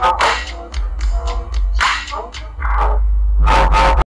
Oh.